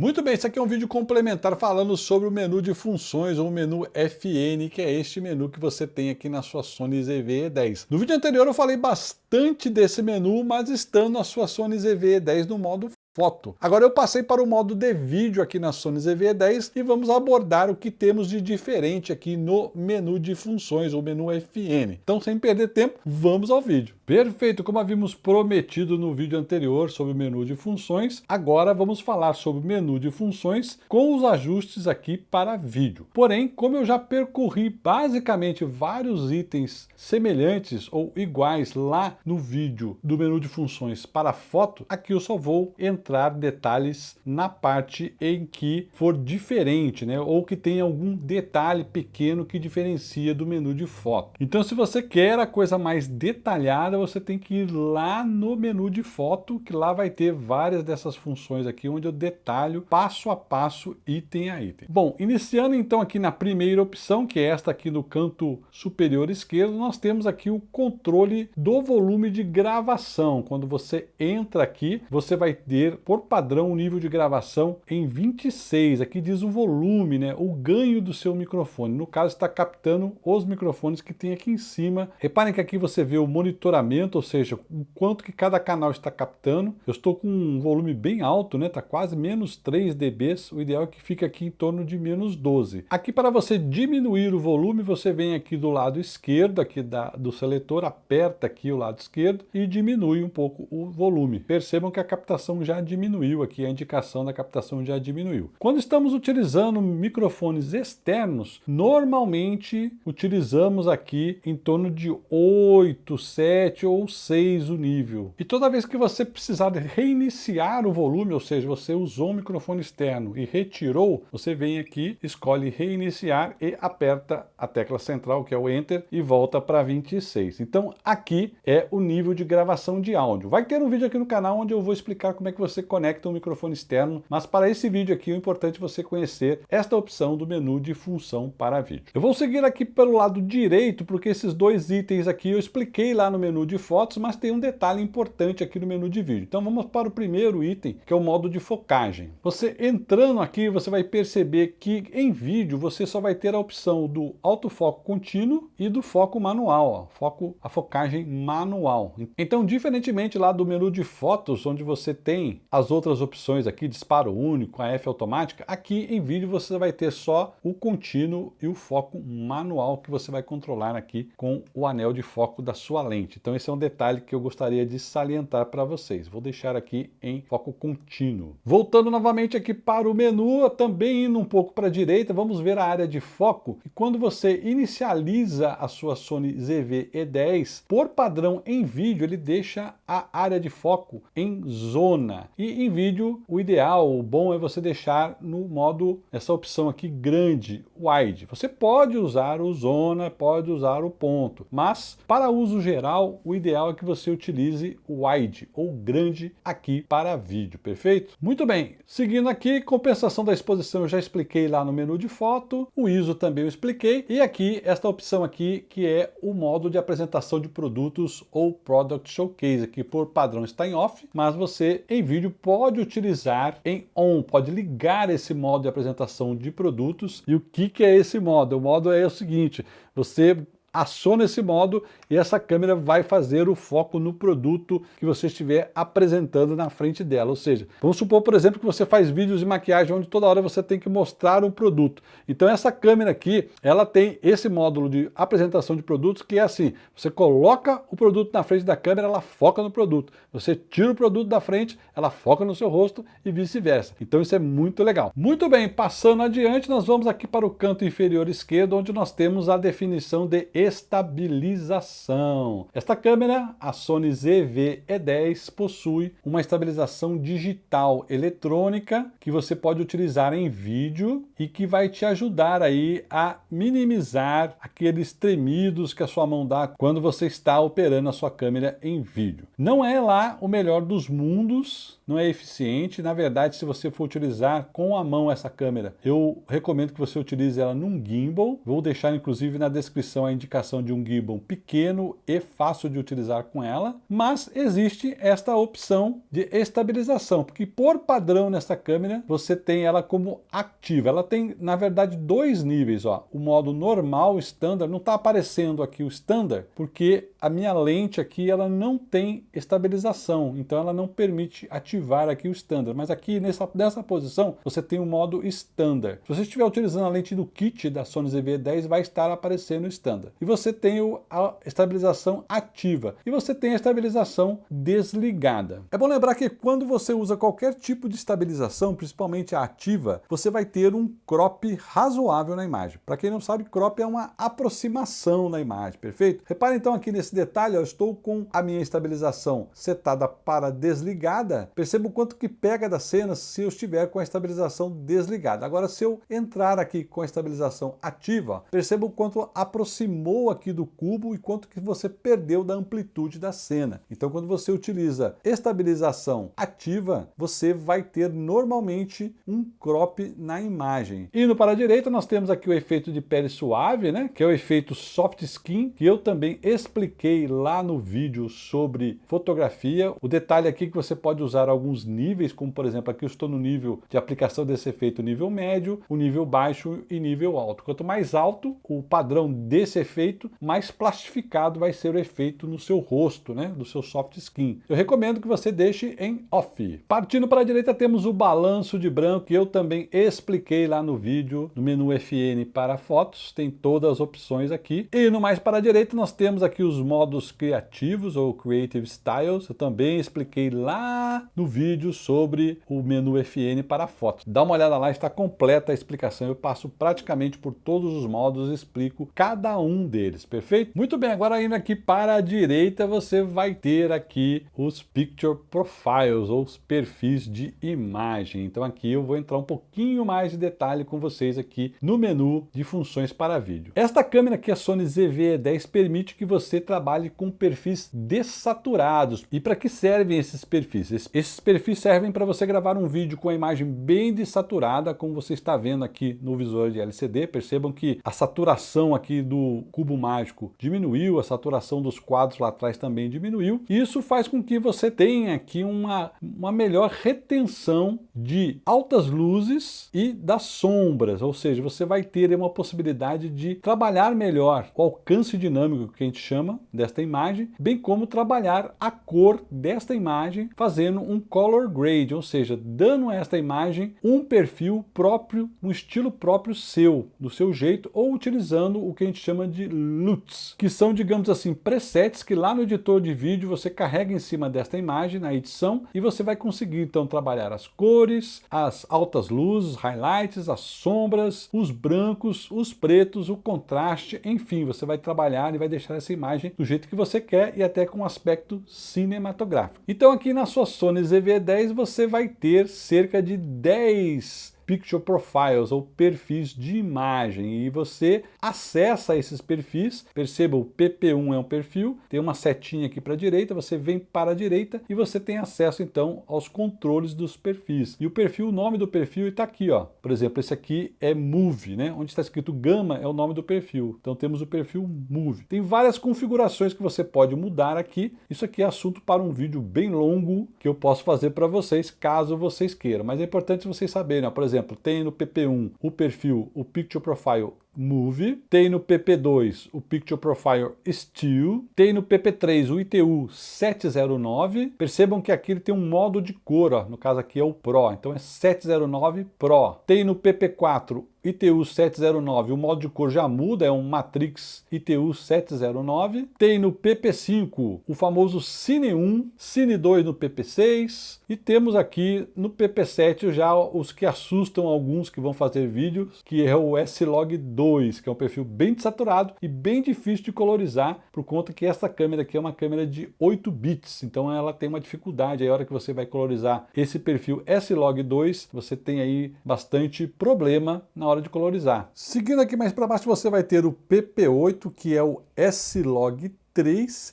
Muito bem, esse aqui é um vídeo complementar falando sobre o menu de funções ou o menu FN, que é este menu que você tem aqui na sua Sony ZV-E10. No vídeo anterior eu falei bastante desse menu, mas estando na sua Sony ZV-E10 no modo foto. Agora eu passei para o modo de vídeo aqui na Sony ZV-10 e vamos abordar o que temos de diferente aqui no menu de funções, ou menu FN. Então, sem perder tempo, vamos ao vídeo. Perfeito, como havíamos prometido no vídeo anterior sobre o menu de funções, agora vamos falar sobre o menu de funções com os ajustes aqui para vídeo. Porém, como eu já percorri basicamente vários itens semelhantes ou iguais lá no vídeo do menu de funções para foto, aqui eu só vou entrar entrar detalhes na parte em que for diferente, né? ou que tem algum detalhe pequeno que diferencia do menu de foto. Então se você quer a coisa mais detalhada, você tem que ir lá no menu de foto, que lá vai ter várias dessas funções aqui, onde eu detalho passo a passo, item a item. Bom, iniciando então aqui na primeira opção, que é esta aqui no canto superior esquerdo, nós temos aqui o controle do volume de gravação. Quando você entra aqui, você vai ter por padrão, o nível de gravação em 26. Aqui diz o volume, né, o ganho do seu microfone. No caso, está captando os microfones que tem aqui em cima. Reparem que aqui você vê o monitoramento, ou seja, o quanto que cada canal está captando. Eu estou com um volume bem alto, né, tá quase menos 3 dB. O ideal é que fique aqui em torno de menos 12. Aqui para você diminuir o volume, você vem aqui do lado esquerdo, aqui da, do seletor, aperta aqui o lado esquerdo e diminui um pouco o volume. Percebam que a captação já diminuiu aqui, a indicação da captação já diminuiu. Quando estamos utilizando microfones externos, normalmente utilizamos aqui em torno de 8, 7 ou 6 o nível. E toda vez que você precisar reiniciar o volume, ou seja, você usou um microfone externo e retirou, você vem aqui, escolhe reiniciar e aperta a tecla central, que é o Enter, e volta para 26. Então aqui é o nível de gravação de áudio. Vai ter um vídeo aqui no canal onde eu vou explicar como é que você você conecta um microfone externo, mas para esse vídeo aqui é importante você conhecer esta opção do menu de função para vídeo. Eu vou seguir aqui pelo lado direito, porque esses dois itens aqui eu expliquei lá no menu de fotos, mas tem um detalhe importante aqui no menu de vídeo. Então vamos para o primeiro item, que é o modo de focagem. Você entrando aqui, você vai perceber que em vídeo você só vai ter a opção do autofoco contínuo e do foco manual, ó, foco, a focagem manual. Então, diferentemente lá do menu de fotos, onde você tem as outras opções aqui, disparo único, a F automática, aqui em vídeo você vai ter só o contínuo e o foco manual que você vai controlar aqui com o anel de foco da sua lente. Então esse é um detalhe que eu gostaria de salientar para vocês. Vou deixar aqui em foco contínuo. Voltando novamente aqui para o menu, também indo um pouco para a direita, vamos ver a área de foco. E quando você inicializa a sua Sony ZV-E10, por padrão em vídeo, ele deixa a área de foco em zona. E em vídeo, o ideal, o bom é você deixar no modo, essa opção aqui grande, wide. Você pode usar o zona, pode usar o ponto, mas para uso geral, o ideal é que você utilize o wide ou grande aqui para vídeo, perfeito? Muito bem, seguindo aqui, compensação da exposição eu já expliquei lá no menu de foto, o ISO também eu expliquei, e aqui esta opção aqui que é o modo de apresentação de produtos ou Product Showcase, que por padrão está em off, mas você em vídeo vídeo pode utilizar em on, pode ligar esse modo de apresentação de produtos. E o que, que é esse modo? O modo é o seguinte, você aciona esse modo e essa câmera vai fazer o foco no produto que você estiver apresentando na frente dela. Ou seja, vamos supor, por exemplo, que você faz vídeos de maquiagem onde toda hora você tem que mostrar um produto. Então essa câmera aqui, ela tem esse módulo de apresentação de produtos que é assim, você coloca o produto na frente da câmera, ela foca no produto. Você tira o produto da frente, ela foca no seu rosto e vice-versa. Então isso é muito legal. Muito bem, passando adiante, nós vamos aqui para o canto inferior esquerdo, onde nós temos a definição de estabilização. Esta câmera, a Sony ZV-E10, possui uma estabilização digital eletrônica que você pode utilizar em vídeo e que vai te ajudar aí a minimizar aqueles tremidos que a sua mão dá quando você está operando a sua câmera em vídeo. Não é lá o melhor dos mundos, não é eficiente. Na verdade, se você for utilizar com a mão essa câmera, eu recomendo que você utilize ela num gimbal. Vou deixar inclusive na descrição a indicação indicação de um gimbal pequeno e fácil de utilizar com ela, mas existe esta opção de estabilização, porque por padrão nessa câmera você tem ela como ativa. Ela tem, na verdade, dois níveis. Ó. O modo normal, standard, não está aparecendo aqui o standard, porque a minha lente aqui ela não tem estabilização, então ela não permite ativar aqui o standard. Mas aqui nessa, nessa posição você tem o modo standard. Se você estiver utilizando a lente do kit da Sony ZV-10, vai estar aparecendo standard. E você tem a estabilização ativa e você tem a estabilização desligada. É bom lembrar que quando você usa qualquer tipo de estabilização, principalmente a ativa, você vai ter um crop razoável na imagem. Para quem não sabe, crop é uma aproximação na imagem, perfeito? Repare então aqui nesse detalhe, eu estou com a minha estabilização setada para desligada. Perceba o quanto que pega da cena se eu estiver com a estabilização desligada. Agora, se eu entrar aqui com a estabilização ativa, perceba o quanto aproximou aqui do cubo e quanto que você perdeu da amplitude da cena. Então, quando você utiliza estabilização ativa, você vai ter normalmente um crop na imagem. Indo para a direita, nós temos aqui o efeito de pele suave, né? que é o efeito soft skin, que eu também expliquei lá no vídeo sobre fotografia. O detalhe aqui é que você pode usar alguns níveis, como por exemplo, aqui eu estou no nível de aplicação desse efeito nível médio, o nível baixo e nível alto. Quanto mais alto o padrão desse efeito, mais plastificado vai ser o efeito no seu rosto, né? do seu soft skin. Eu recomendo que você deixe em off. Partindo para a direita temos o balanço de branco, que eu também expliquei lá no vídeo, no menu FN para fotos, tem todas as opções aqui. E no mais para a direita nós temos aqui os modos criativos ou Creative Styles, eu também expliquei lá no vídeo sobre o menu FN para fotos. Dá uma olhada lá, está completa a explicação, eu passo praticamente por todos os modos explico cada um deles, perfeito? Muito bem, agora indo aqui para a direita você vai ter aqui os Picture Profiles, ou os perfis de imagem. Então aqui eu vou entrar um pouquinho mais de detalhe com vocês aqui no menu de funções para vídeo. Esta câmera aqui, a Sony ZV-10, permite que você trabalhe com perfis dessaturados. E para que servem esses perfis? Esses perfis servem para você gravar um vídeo com a imagem bem desaturada, como você está vendo aqui no visor de LCD. Percebam que a saturação aqui do cubo mágico diminuiu, a saturação dos quadros lá atrás também diminuiu. Isso faz com que você tenha aqui uma, uma melhor retenção de altas luzes e das sombras, ou seja, você vai ter uma possibilidade de trabalhar melhor o alcance dinâmico que a gente chama desta imagem, bem como trabalhar a cor desta imagem fazendo um color grade, ou seja, dando a esta imagem um perfil próprio, um estilo próprio seu, do seu jeito, ou utilizando o que a gente chama de LUTs, que são, digamos assim, presets que lá no editor de vídeo você carrega em cima desta imagem na edição e você vai conseguir então trabalhar as cores, as altas luzes, highlights, as sombras, os brancos, os pretos, o contraste, enfim, você vai trabalhar e vai deixar essa imagem do jeito que você quer e até com aspecto cinematográfico. Então aqui na sua Sony ZV-10 você vai ter cerca de 10 Picture Profiles, ou perfis de imagem, e você acessa esses perfis, perceba o PP1 é um perfil, tem uma setinha aqui para a direita, você vem para a direita e você tem acesso então aos controles dos perfis. E o perfil, o nome do perfil está aqui, ó. por exemplo, esse aqui é Move, né? onde está escrito Gama é o nome do perfil, então temos o perfil Move. Tem várias configurações que você pode mudar aqui, isso aqui é assunto para um vídeo bem longo que eu posso fazer para vocês, caso vocês queiram, mas é importante vocês saberem, ó, por exemplo, exemplo, tem no PP1 o perfil, o Picture Profile Move, tem no PP2 o Picture Profile Still, tem no PP3 o ITU 709. Percebam que aqui ele tem um modo de cor, ó, no caso aqui é o Pro, então é 709 Pro. Tem no PP4 ITU 709, o modo de cor já muda, é um Matrix ITU 709. Tem no PP5 o famoso Cine 1, Cine 2 no PP6 e temos aqui no PP7 já os que assustam alguns que vão fazer vídeos, que é o S-Log 2, que é um perfil bem desaturado e bem difícil de colorizar, por conta que essa câmera aqui é uma câmera de 8 bits, então ela tem uma dificuldade, aí a hora que você vai colorizar esse perfil S-Log 2, você tem aí bastante problema na hora de colorizar. Seguindo aqui mais para baixo, você vai ter o PP8, que é o S-Log 3,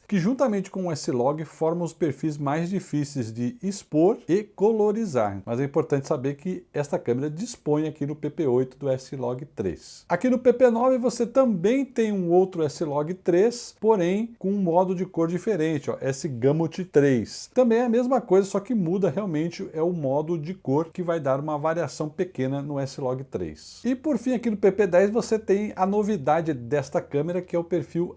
que juntamente com o S-Log formam os perfis mais difíceis de expor e colorizar. Mas é importante saber que esta câmera dispõe aqui no PP8 do S-Log 3. Aqui no PP9 você também tem um outro S-Log 3, porém com um modo de cor diferente, ó, S-Gamut 3. Também é a mesma coisa, só que muda realmente é o modo de cor que vai dar uma variação pequena no S-Log 3. E por fim aqui no PP10 você tem a novidade desta câmera que é o perfil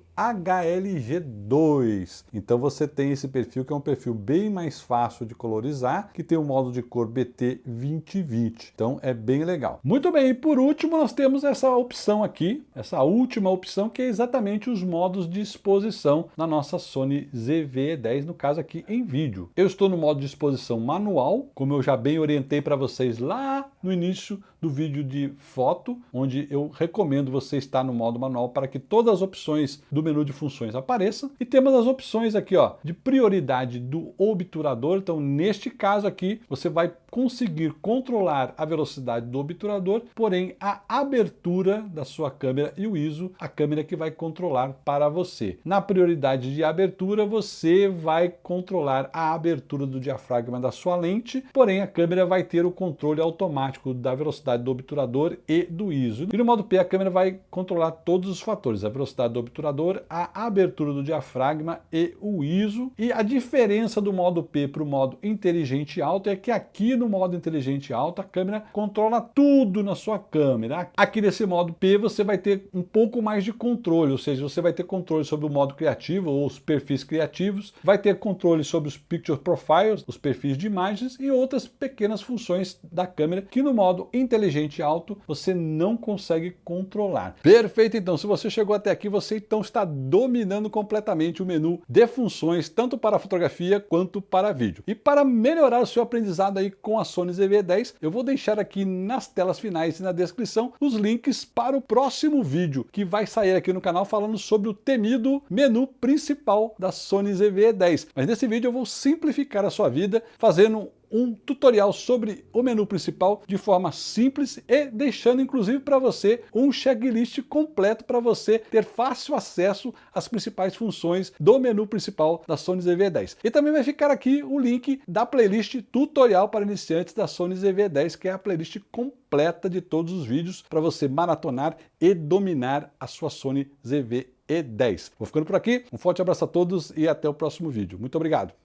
HLG2. Então você tem esse perfil que é um perfil bem mais fácil de colorizar, que tem um modo de cor BT 2020. Então é bem legal. Muito bem, e por último nós temos essa opção aqui, essa última opção que é exatamente os modos de exposição na nossa Sony ZV-10, no caso aqui em vídeo. Eu estou no modo de exposição manual, como eu já bem orientei para vocês lá no início do vídeo de foto, onde eu recomendo você estar no modo manual para que todas as opções do menu de funções apareçam. E temos as opções aqui ó, de prioridade do obturador. Então, neste caso aqui, você vai conseguir controlar a velocidade do obturador, porém a abertura da sua câmera e o ISO, a câmera que vai controlar para você. Na prioridade de abertura, você vai controlar a abertura do diafragma da sua lente, porém a câmera vai ter o controle automático da velocidade do obturador e do ISO. E no modo P, a câmera vai controlar todos os fatores, a velocidade do obturador, a abertura do diafragma e o ISO. E a diferença do modo P para o modo inteligente alto é que aqui no modo inteligente alto, a câmera controla tudo na sua câmera. Aqui nesse modo P você vai ter um pouco mais de controle, ou seja, você vai ter controle sobre o modo criativo ou os perfis criativos, vai ter controle sobre os picture profiles, os perfis de imagens e outras pequenas funções da câmera que no modo inteligente alto você não consegue controlar. Perfeito, então, se você chegou até aqui, você então está dominando completamente o menu de funções, tanto para fotografia quanto para vídeo. E para melhorar o seu aprendizado aí com a Sony ZV-10, eu vou deixar aqui nas telas finais e na descrição os links para o próximo vídeo que vai sair aqui no canal falando sobre o temido menu principal da Sony ZV-10. Mas nesse vídeo eu vou simplificar a sua vida fazendo um tutorial sobre o menu principal de forma simples e deixando inclusive para você um checklist completo para você ter fácil acesso às principais funções do menu principal da Sony ZV-10. E também vai ficar aqui o link da playlist tutorial para iniciantes da Sony ZV-10, que é a playlist completa de todos os vídeos para você maratonar e dominar a sua Sony ZV-E10. Vou ficando por aqui, um forte abraço a todos e até o próximo vídeo. Muito obrigado!